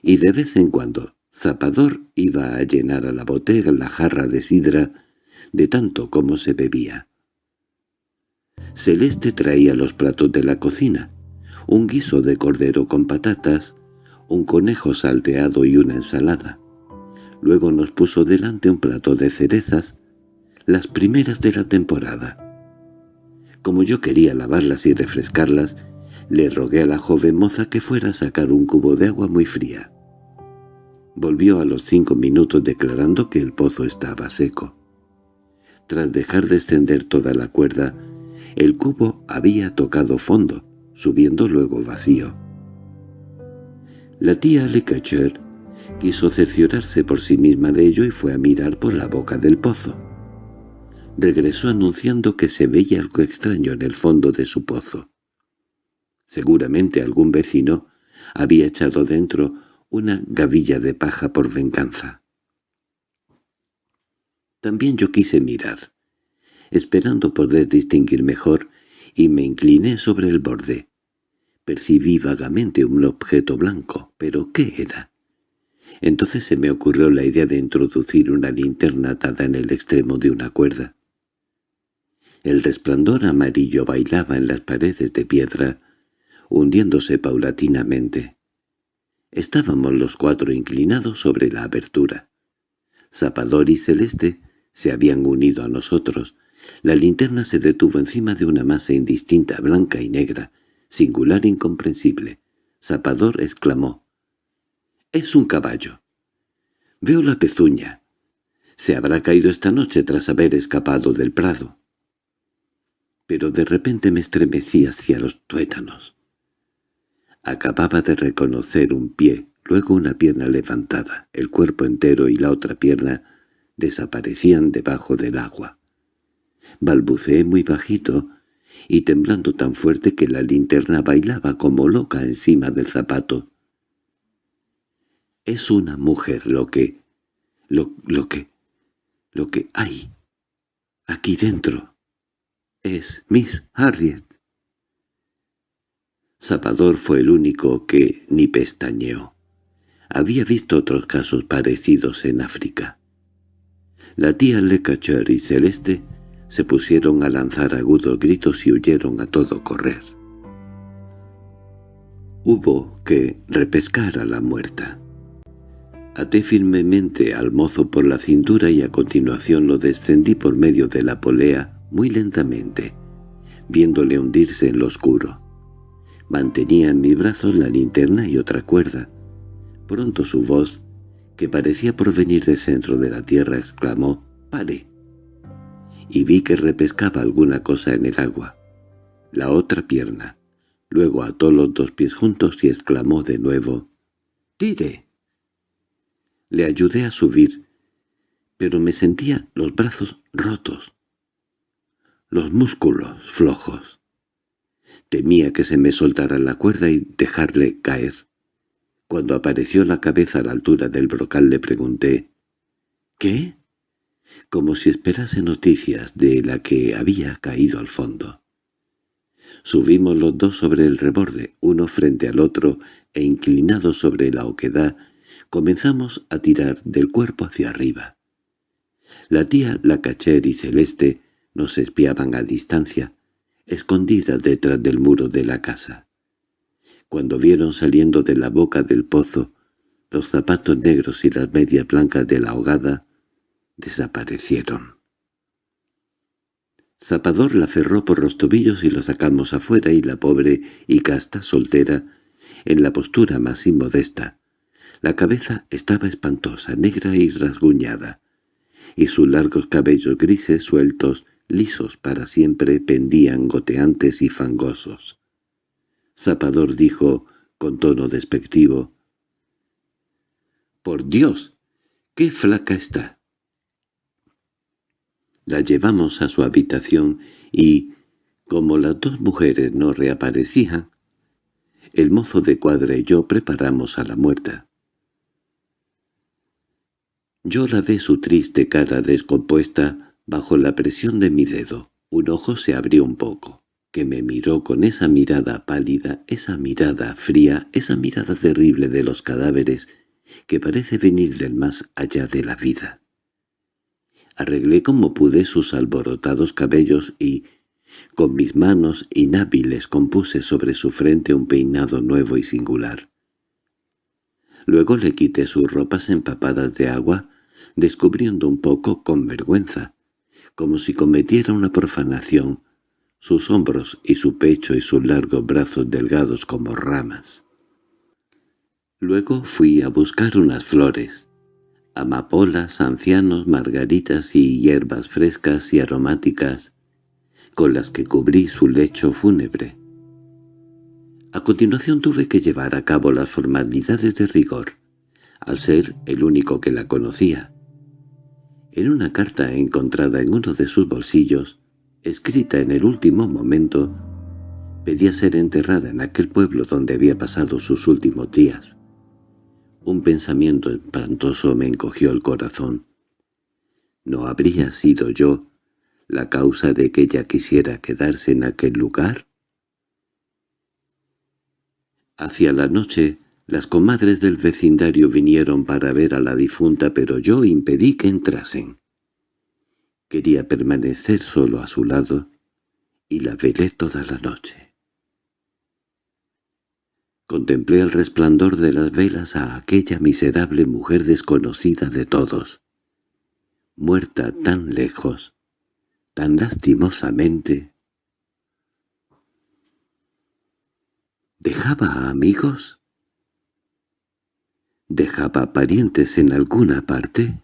y de vez en cuando Zapador iba a llenar a la botella la jarra de sidra de tanto como se bebía. Celeste traía los platos de la cocina, un guiso de cordero con patatas, un conejo salteado y una ensalada. Luego nos puso delante un plato de cerezas, las primeras de la temporada. Como yo quería lavarlas y refrescarlas, le rogué a la joven moza que fuera a sacar un cubo de agua muy fría. Volvió a los cinco minutos declarando que el pozo estaba seco. Tras dejar descender toda la cuerda, el cubo había tocado fondo, subiendo luego vacío. La tía Lecacher quiso cerciorarse por sí misma de ello y fue a mirar por la boca del pozo. regresó anunciando que se veía algo extraño en el fondo de su pozo. Seguramente algún vecino había echado dentro una gavilla de paja por venganza. También yo quise mirar, esperando poder distinguir mejor, y me incliné sobre el borde. Percibí vagamente un objeto blanco, pero ¿qué era? Entonces se me ocurrió la idea de introducir una linterna atada en el extremo de una cuerda. El resplandor amarillo bailaba en las paredes de piedra, hundiéndose paulatinamente. Estábamos los cuatro inclinados sobre la abertura. Zapador y Celeste se habían unido a nosotros. La linterna se detuvo encima de una masa indistinta, blanca y negra, singular e incomprensible. Zapador exclamó. «¡Es un caballo!» «Veo la pezuña. Se habrá caído esta noche tras haber escapado del prado». Pero de repente me estremecí hacia los tuétanos. Acababa de reconocer un pie, luego una pierna levantada, el cuerpo entero y la otra pierna desaparecían debajo del agua. Balbuceé muy bajito y temblando tan fuerte que la linterna bailaba como loca encima del zapato. Es una mujer lo que... lo, lo que... lo que hay aquí dentro. Es Miss Harriet. Zapador fue el único que ni pestañeó. Había visto otros casos parecidos en África. La tía Lecacher y Celeste se pusieron a lanzar agudos gritos y huyeron a todo correr. Hubo que repescar a la muerta. Até firmemente al mozo por la cintura y a continuación lo descendí por medio de la polea muy lentamente, viéndole hundirse en lo oscuro. Mantenía en mis brazos la linterna y otra cuerda. Pronto su voz, que parecía provenir del centro de la tierra, exclamó «¡Pare!» y vi que repescaba alguna cosa en el agua. La otra pierna. Luego ató los dos pies juntos y exclamó de nuevo «¡Tire!». Le ayudé a subir, pero me sentía los brazos rotos, los músculos flojos. Temía que se me soltara la cuerda y dejarle caer. Cuando apareció la cabeza a la altura del brocal le pregunté «¿Qué?» como si esperase noticias de la que había caído al fondo. Subimos los dos sobre el reborde, uno frente al otro, e inclinados sobre la oquedad, comenzamos a tirar del cuerpo hacia arriba. La tía Lacacher y Celeste nos espiaban a distancia, escondida detrás del muro de la casa. Cuando vieron saliendo de la boca del pozo los zapatos negros y las medias blancas de la ahogada, desaparecieron. Zapador la cerró por los tobillos y lo sacamos afuera y la pobre y casta soltera, en la postura más inmodesta. La cabeza estaba espantosa, negra y rasguñada, y sus largos cabellos grises sueltos lisos para siempre, pendían goteantes y fangosos. Zapador dijo, con tono despectivo, «¡Por Dios! ¡Qué flaca está!» La llevamos a su habitación y, como las dos mujeres no reaparecían, el mozo de cuadra y yo preparamos a la muerta. Yo la ve su triste cara descompuesta Bajo la presión de mi dedo, un ojo se abrió un poco, que me miró con esa mirada pálida, esa mirada fría, esa mirada terrible de los cadáveres que parece venir del más allá de la vida. Arreglé como pude sus alborotados cabellos y, con mis manos inhábiles compuse sobre su frente un peinado nuevo y singular. Luego le quité sus ropas empapadas de agua, descubriendo un poco, con vergüenza, como si cometiera una profanación, sus hombros y su pecho y sus largos brazos delgados como ramas. Luego fui a buscar unas flores, amapolas, ancianos, margaritas y hierbas frescas y aromáticas, con las que cubrí su lecho fúnebre. A continuación tuve que llevar a cabo las formalidades de rigor, al ser el único que la conocía. En una carta encontrada en uno de sus bolsillos, escrita en el último momento, pedía ser enterrada en aquel pueblo donde había pasado sus últimos días. Un pensamiento espantoso me encogió el corazón. ¿No habría sido yo la causa de que ella quisiera quedarse en aquel lugar? Hacia la noche, las comadres del vecindario vinieron para ver a la difunta, pero yo impedí que entrasen. Quería permanecer solo a su lado, y la velé toda la noche. Contemplé el resplandor de las velas a aquella miserable mujer desconocida de todos, muerta tan lejos, tan lastimosamente. ¿Dejaba amigos? ¿Dejaba parientes en alguna parte?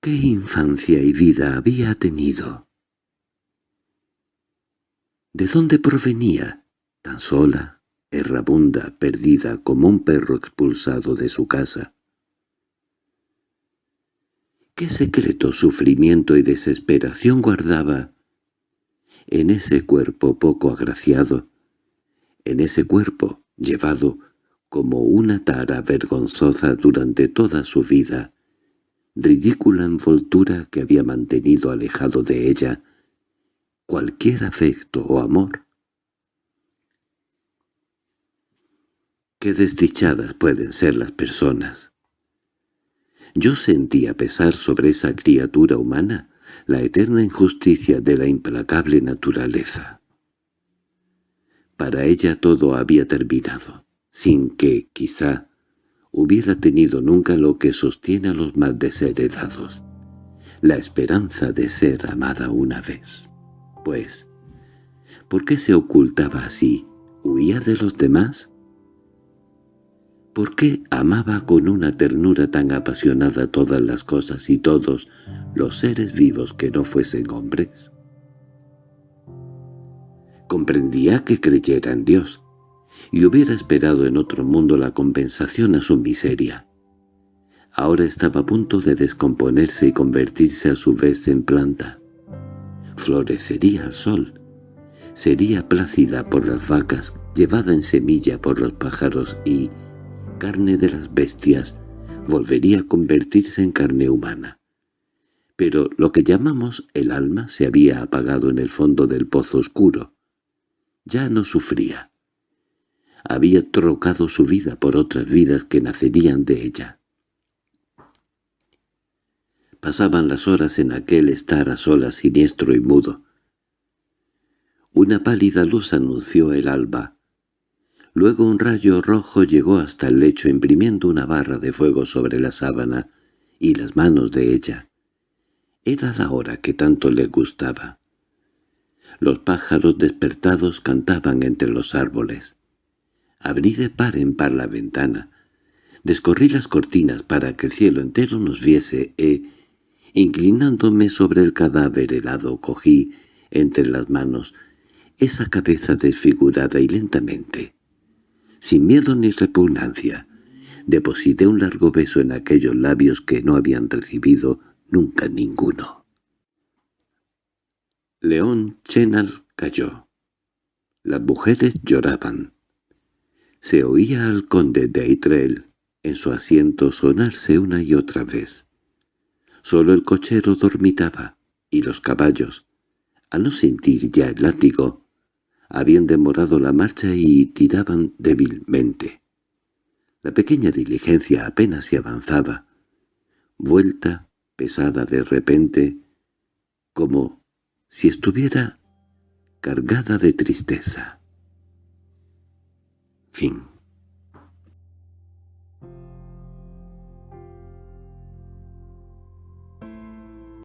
¿Qué infancia y vida había tenido? ¿De dónde provenía, tan sola, errabunda, perdida como un perro expulsado de su casa? ¿Qué secreto sufrimiento y desesperación guardaba en ese cuerpo poco agraciado, en ese cuerpo llevado como una tara vergonzosa durante toda su vida, ridícula envoltura que había mantenido alejado de ella cualquier afecto o amor. Qué desdichadas pueden ser las personas. Yo sentía pesar sobre esa criatura humana la eterna injusticia de la implacable naturaleza. Para ella todo había terminado, sin que, quizá, hubiera tenido nunca lo que sostiene a los más desheredados, la esperanza de ser amada una vez. Pues, ¿por qué se ocultaba así? ¿Huía de los demás? ¿Por qué amaba con una ternura tan apasionada todas las cosas y todos los seres vivos que no fuesen hombres? Comprendía que creyera en Dios, y hubiera esperado en otro mundo la compensación a su miseria. Ahora estaba a punto de descomponerse y convertirse a su vez en planta. Florecería al sol. Sería plácida por las vacas, llevada en semilla por los pájaros y, carne de las bestias, volvería a convertirse en carne humana. Pero lo que llamamos el alma se había apagado en el fondo del pozo oscuro. Ya no sufría había trocado su vida por otras vidas que nacerían de ella. Pasaban las horas en aquel estar a solas siniestro y mudo. Una pálida luz anunció el alba. Luego un rayo rojo llegó hasta el lecho imprimiendo una barra de fuego sobre la sábana y las manos de ella. Era la hora que tanto le gustaba. Los pájaros despertados cantaban entre los árboles. Abrí de par en par la ventana. Descorrí las cortinas para que el cielo entero nos viese e, inclinándome sobre el cadáver helado, cogí entre las manos esa cabeza desfigurada y lentamente, sin miedo ni repugnancia, deposité un largo beso en aquellos labios que no habían recibido nunca ninguno. León Chenal cayó. Las mujeres lloraban. Se oía al conde de Aitrel en su asiento sonarse una y otra vez. Solo el cochero dormitaba, y los caballos, a no sentir ya el látigo, habían demorado la marcha y tiraban débilmente. La pequeña diligencia apenas se avanzaba, vuelta, pesada de repente, como si estuviera cargada de tristeza. Fin